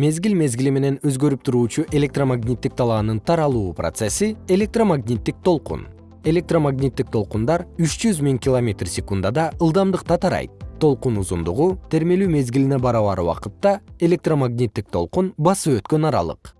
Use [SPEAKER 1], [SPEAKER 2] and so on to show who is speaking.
[SPEAKER 1] мезгил мезгили менен өзгөрүп туруучу электромагниттик талаанын таралуу процесси электромагниттик толкун. Электромагниттик толкундар үч жүз миң километр секундада ылдамдыкта тарайт. Толкун узундугу термелүү мезгилине барабар убакытта электромагниттик толкун басып өткөн аралык.